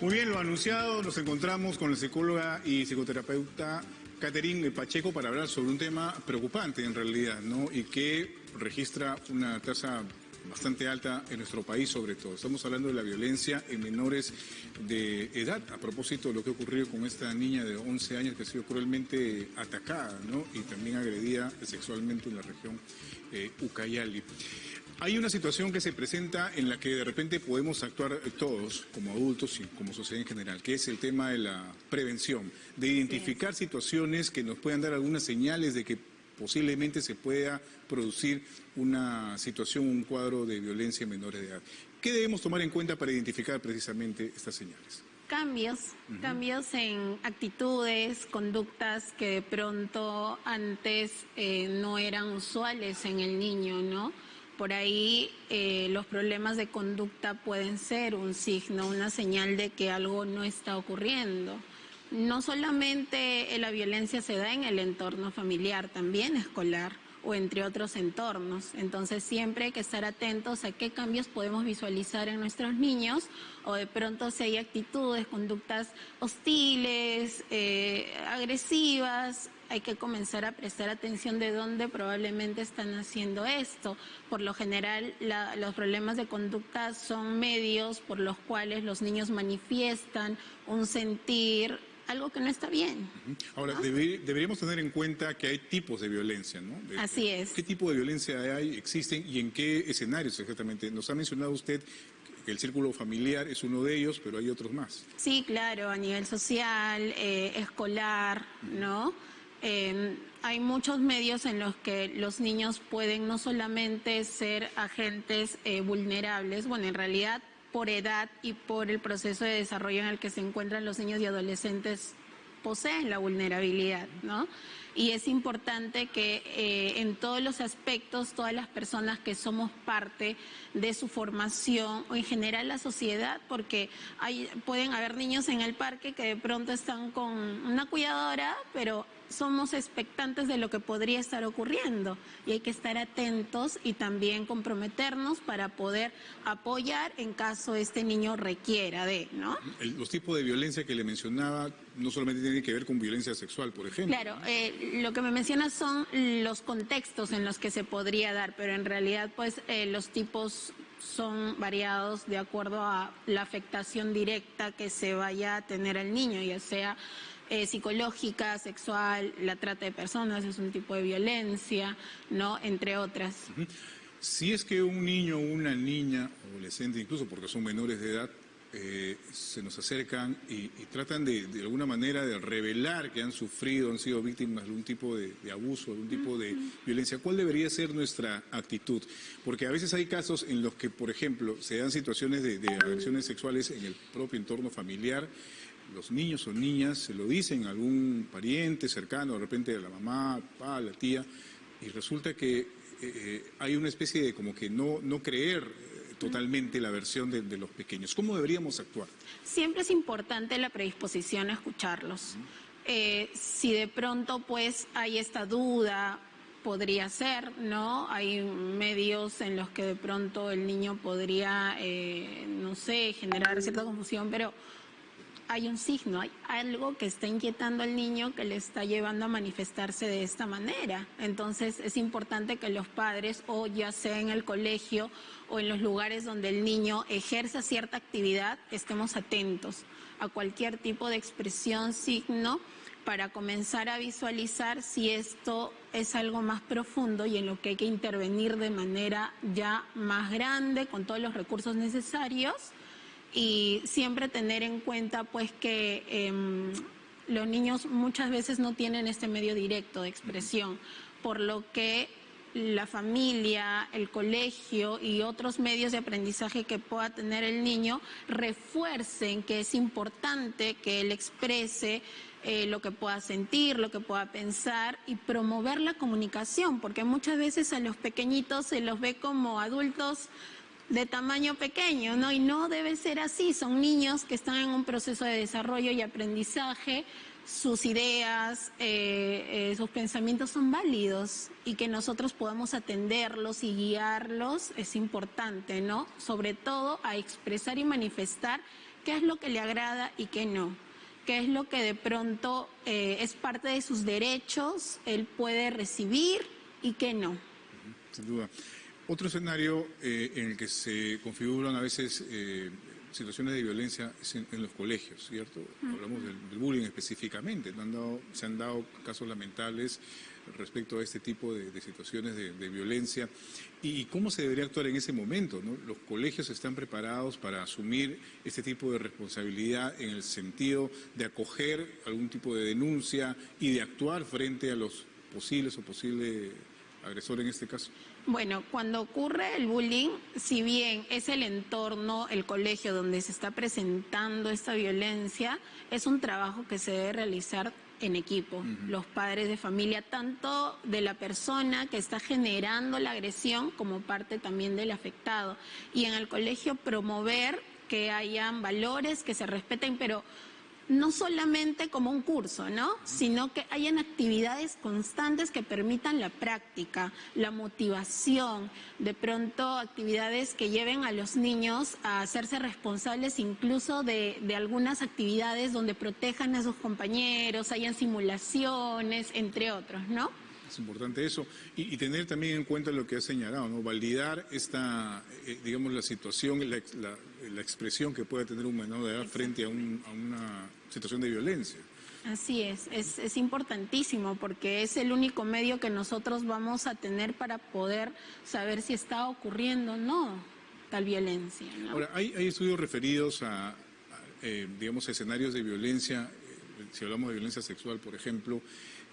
Muy bien, lo anunciado, nos encontramos con la psicóloga y psicoterapeuta Catherine Pacheco para hablar sobre un tema preocupante en realidad, ¿no? Y que registra una tasa bastante alta en nuestro país sobre todo. Estamos hablando de la violencia en menores de edad, a propósito de lo que ocurrió con esta niña de 11 años que ha sido cruelmente atacada, ¿no? Y también agredida sexualmente en la región eh, Ucayali. Hay una situación que se presenta en la que de repente podemos actuar todos, como adultos y como sociedad en general, que es el tema de la prevención, de identificar situaciones que nos puedan dar algunas señales de que posiblemente se pueda producir una situación, un cuadro de violencia en menores de edad. ¿Qué debemos tomar en cuenta para identificar precisamente estas señales? Cambios, cambios en actitudes, conductas que de pronto antes eh, no eran usuales en el niño, ¿no? Por ahí eh, los problemas de conducta pueden ser un signo, una señal de que algo no está ocurriendo. No solamente la violencia se da en el entorno familiar, también escolar o entre otros entornos. Entonces siempre hay que estar atentos a qué cambios podemos visualizar en nuestros niños o de pronto si hay actitudes, conductas hostiles, eh, agresivas, hay que comenzar a prestar atención de dónde probablemente están haciendo esto. Por lo general, los problemas de conducta son medios por los cuales los niños manifiestan un sentir algo que no está bien. Ahora, deberíamos tener en cuenta que hay tipos de violencia, ¿no? Así es. ¿Qué tipo de violencia hay, existen y en qué escenarios exactamente? Nos ha mencionado usted que el círculo familiar es uno de ellos, pero hay otros más. Sí, claro, a nivel social, eh, escolar, ¿no? Hay muchos medios en los que los niños pueden no solamente ser agentes eh, vulnerables, bueno, en realidad por edad y por el proceso de desarrollo en el que se encuentran los niños y adolescentes poseen la vulnerabilidad, ¿no? Y es importante que eh, en todos los aspectos, todas las personas que somos parte de su formación o en general la sociedad, porque hay, pueden haber niños en el parque que de pronto están con una cuidadora, pero somos expectantes de lo que podría estar ocurriendo y hay que estar atentos y también comprometernos para poder apoyar en caso este niño requiera de, ¿no? los tipos de violencia que le mencionaba no solamente tienen que ver con violencia sexual, por ejemplo. Claro, eh, lo que me menciona son los contextos en los que se podría dar, pero en realidad pues eh, los tipos son variados de acuerdo a la afectación directa que se vaya a tener el niño, ya sea eh, psicológica, sexual, la trata de personas es un tipo de violencia, ¿no? Entre otras. Si es que un niño o una niña, adolescente incluso, porque son menores de edad, eh, se nos acercan y, tratan de, de, alguna manera de revelar que han sufrido, han sido víctimas de algún tipo de, abuso, de algún tipo de violencia, ¿cuál debería ser nuestra actitud? Porque a veces hay casos en los que, por ejemplo, se dan situaciones de, de agresiones sexuales en el propio entorno familiar los niños o niñas se lo dicen a algún pariente cercano, de repente a la mamá, papá, la tía, y resulta que eh, eh, hay una especie de como que no, no creer eh, totalmente la versión de, los pequeños. ¿Cómo deberíamos actuar? Siempre es importante la predisposición a escucharlos. si de pronto pues hay esta duda, podría ser, ¿no? Hay medios en los que de pronto el niño podría, no sé, generar cierta confusión, pero hay un signo, hay algo que está inquietando al niño que le está llevando a manifestarse de esta manera. Entonces es importante que los padres, o ya sea en el colegio o en los lugares donde el niño ejerza cierta actividad, estemos atentos a cualquier tipo de expresión, signo, para comenzar a visualizar si esto es algo más profundo y en lo que hay que intervenir de manera ya más grande, con todos los recursos necesarios y siempre tener en cuenta pues que em, los niños muchas veces no tienen este medio directo de expresión, por lo que la familia, el colegio y otros medios de aprendizaje que pueda tener el niño refuercen que es importante que él exprese eh, lo que pueda sentir, lo que pueda pensar y promover la comunicación, porque muchas veces a los pequeñitos se los ve como adultos de tamaño pequeño, ¿no? Y no debe ser así, son niños que están en un proceso de desarrollo y aprendizaje, sus ideas, eh, eh, sus pensamientos son válidos y que nosotros podamos atenderlos y guiarlos es importante, ¿no? Sobre todo a expresar y manifestar qué es lo que le agrada y qué no, qué es lo que de pronto eh, es parte de sus derechos, él puede recibir y qué no. Sin duda. Otro escenario eh, en el que se configuran a veces eh, situaciones de violencia es en, los colegios, ¿cierto? Hablamos del, bullying específicamente, se han dado casos lamentables respecto a este tipo de, situaciones de, violencia y cómo se debería actuar en ese momento. Los colegios están preparados para asumir este tipo de responsabilidad en el sentido de acoger algún tipo de denuncia y de actuar frente a los posibles o posibles agresores en este caso. Bueno, cuando ocurre el bullying, si bien es el entorno, el colegio donde se está presentando esta violencia, es un trabajo que se debe realizar en equipo, los padres de familia, tanto de la persona que está generando la agresión como parte también del afectado. Y en el colegio promover que hayan valores, que se respeten, pero no solamente como un curso, ¿no? Sino que hayan actividades constantes que permitan la práctica, la motivación, de pronto actividades que lleven a los niños a hacerse responsables incluso de, de algunas actividades donde protejan a sus compañeros, hayan simulaciones, entre otros, ¿no? Es importante eso. Y, tener también en cuenta lo que ha señalado, ¿no? Validar esta, eh, digamos, la situación, la, la, expresión que puede tener un menor de edad frente a, una situación de violencia. Así es, es, es, importantísimo porque es el único medio que nosotros vamos a tener para poder saber si está ocurriendo o no tal viencia. Ahora, hay, hay, estudios referidos a, eh, digamos, escenarios de violencia, eh, si hablamos de violencia sexual, por ejemplo,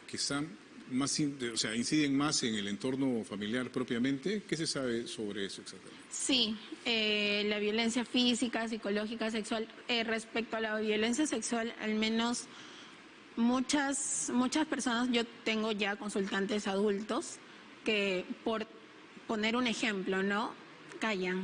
que están más, o sea, inciden más en el entorno familiar propiamente. ¿Qué se sabe sobre eso exactamente? Sí, eh, la violencia física, psicológica, sexual. Eh, respecto a la violencia sexual, al menos muchas, muchas personas, yo tengo ya consultantes adultos que, por poner un ejemplo, ¿no? Callan.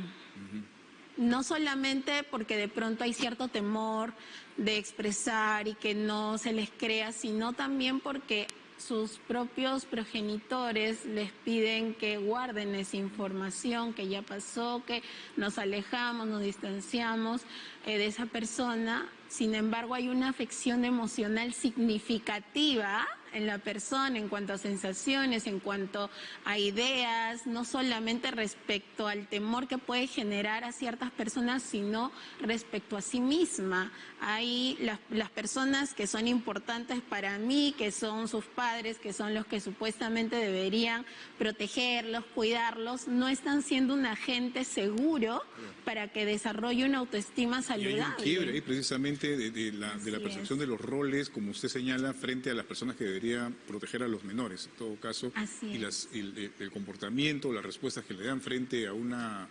No solamente porque de pronto hay cierto temor de expresar y que no se les crea, sino también porque sus propios progenitores les piden que guarden esa información que ya pasó, que nos alejamos, nos distanciamos eh, de esa persona. Sin embargo, hay una afección emocional significativa en la persona en cuanto a sensaciones, en cuanto a ideas, no solamente respecto al temor que puede generar a ciertas personas, sino respecto a sí misma. Hay las, las personas que son importantes para mí, que son sus padres, que son los que supuestamente deberían protegerlos, cuidarlos, no están siendo un agente seguro para que desarrolle una autoestima saludable. Y hay un quiebre precisamente de, la, de la percepción de los roles, como usted señala, frente a las personas que deberían proteger a los menores, en todo caso, y, las, el, comportamiento, las respuestas que le dan frente a una,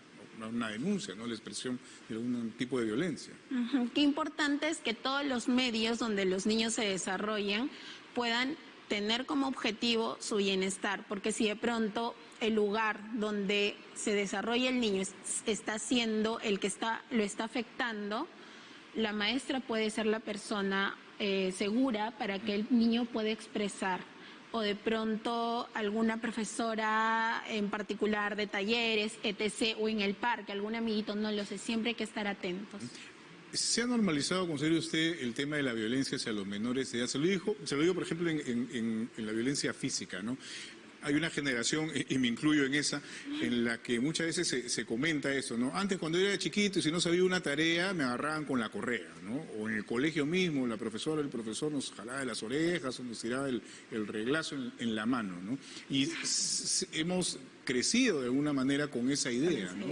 una denuncia, ¿no? la expresión de algún tipo de violencia. Qué importante es que todos los medios donde los niños se desarrollen puedan tener como objetivo su bienestar, porque si de pronto el lugar donde se desarrolla el niño está siendo el que está, lo está afectando, la maestra puede ser la persona eh, segura para que el niño pueda expresar o de pronto alguna profesora en particular de talleres, etc., o en el parque, algún amiguito, no lo sé, siempre hay que estar atentos. ¿Se ha normalizado, considera usted, el tema de la violencia hacia los menores de edad? Se lo, dijo, se lo digo, por ejemplo, en, en la violencia física, ¿no? Hay una generación, y me incluyo en esa, en la que muchas veces se, comenta eso, ¿no? Antes cuando yo era chiquito y si no sabía una tarea me agarraban con la correa, ¿no? O en el colegio mismo la profesora, el profesor nos jalaba de las orejas o nos tiraba el, reglazo en, la mano, ¿no? Y hemos crecido de alguna manera con esa idea, ¿no?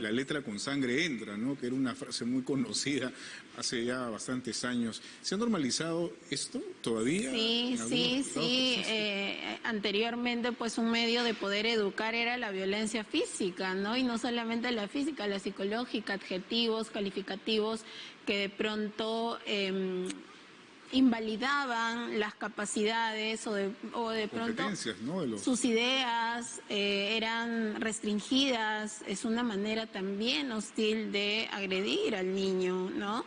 la letra con sangre entra, ¿no? que era una frase muy conocida hace ya bastantes años. ¿Se ha normalizado esto todavía? Sí, sí, sí. Eh, anteriormente, pues un medio de poder educar era la violencia física, ¿no? Y no solamente la física, la psicológica, adjetivos, calificativos que de pronto... Em, invalidaban las capacidades o de, o de pronto sus ideas eh, eran restringidas, es una manera también hostil de agredir al niño, ¿no?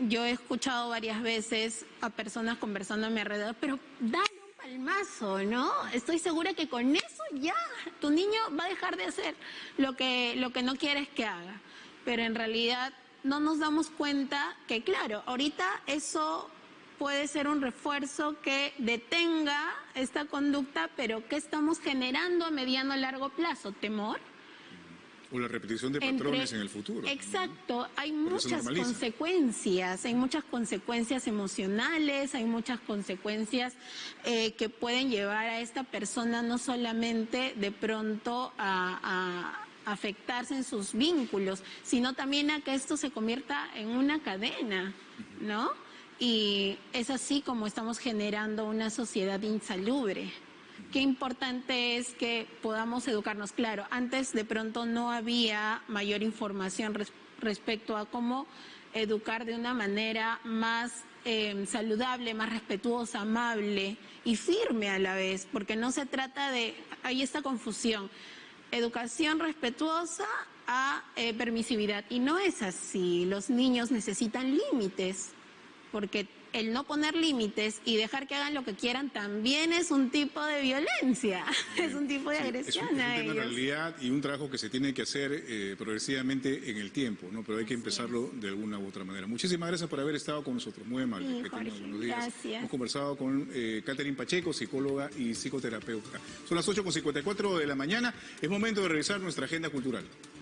Yo he escuchado varias veces a personas conversando a mi alrededor, pero dale un palmazo, ¿no? Estoy segura que con eso ya tu niño va a dejar de hacer lo que, lo que no quieres que haga. Pero en realidad no nos damos cuenta que, claro, ahorita eso puede ser un refuerzo que detenga esta conducta, pero ¿qué estamos generando a mediano y largo plazo? ¿Temor? O la repetición de Entre- patrones en el futuro. Exacto, hay muchas consecuencias, hay muchas consecuencias emocionales, hay muchas consecuencias eh, que pueden llevar a esta persona no solamente de pronto a, a afectarse en sus vínculos, sino también a que esto se convierta en una cadena, ¿no? Y es así como estamos generando una sociedad insalubre. Qué importante es que podamos educarnos. Claro, antes de pronto no había mayor información res- respecto a cómo educar de una manera más eh, saludable, más respetuosa, amable y firme a la vez, porque no se trata de, hay esta confusión, educación respetuosa a eh, permisividad. Y no es así, los niños necesitan límites porque el no poner límites y dejar que hagan lo que quieran también es un tipo de violencia, es un tipo de Sí, es un- agresión es un, a tema en ellos. realidad y un trabajo que se tiene que hacer eh, progresivamente en el tiempo, ¿no? Pero hay que empezarlo de alguna u otra manera. Muchísimas gracias por haber estado con nosotros. Muy amable. Sí, Que Jorge, buenos días. gracias. Hemos conversado con eh, Catherine Pacheco, psicóloga y psicoterapeuta. Son las 8.54 de la mañana. Es momento de revisar nuestra agenda cultural.